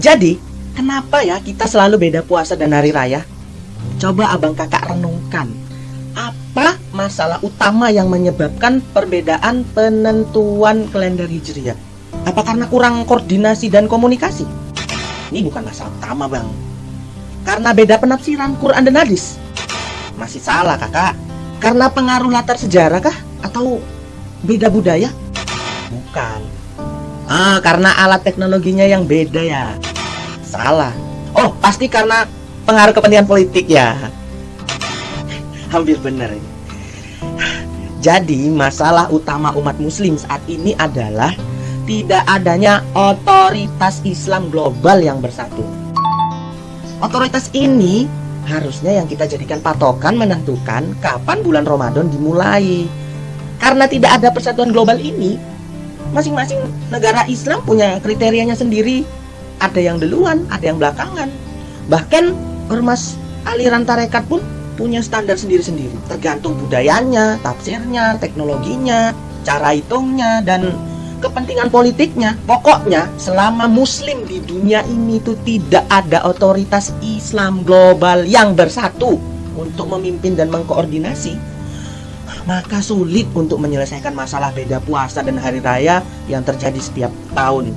Jadi, kenapa ya kita selalu beda puasa dan hari raya? Coba abang kakak renungkan. Apa masalah utama yang menyebabkan perbedaan penentuan kalender hijriah? Apa karena kurang koordinasi dan komunikasi? Ini bukan masalah utama bang. Karena beda penafsiran Quran dan hadis. Masih salah kakak. Karena pengaruh latar sejarah kah? Atau beda budaya? Bukan. Ah, karena alat teknologinya yang beda ya. Salah. Oh, pasti karena pengaruh kepentingan politik ya. Hampir benar. Jadi, masalah utama umat muslim saat ini adalah tidak adanya otoritas Islam global yang bersatu. Otoritas ini harusnya yang kita jadikan patokan menentukan kapan bulan Ramadan dimulai. Karena tidak ada persatuan global ini, masing-masing negara Islam punya kriterianya sendiri. Ada yang duluan, ada yang belakangan. Bahkan ormas aliran tarekat pun punya standar sendiri-sendiri. Tergantung budayanya, tafsirnya, teknologinya, cara hitungnya, dan kepentingan politiknya. Pokoknya selama muslim di dunia ini itu tidak ada otoritas Islam global yang bersatu untuk memimpin dan mengkoordinasi, maka sulit untuk menyelesaikan masalah beda puasa dan hari raya yang terjadi setiap tahun.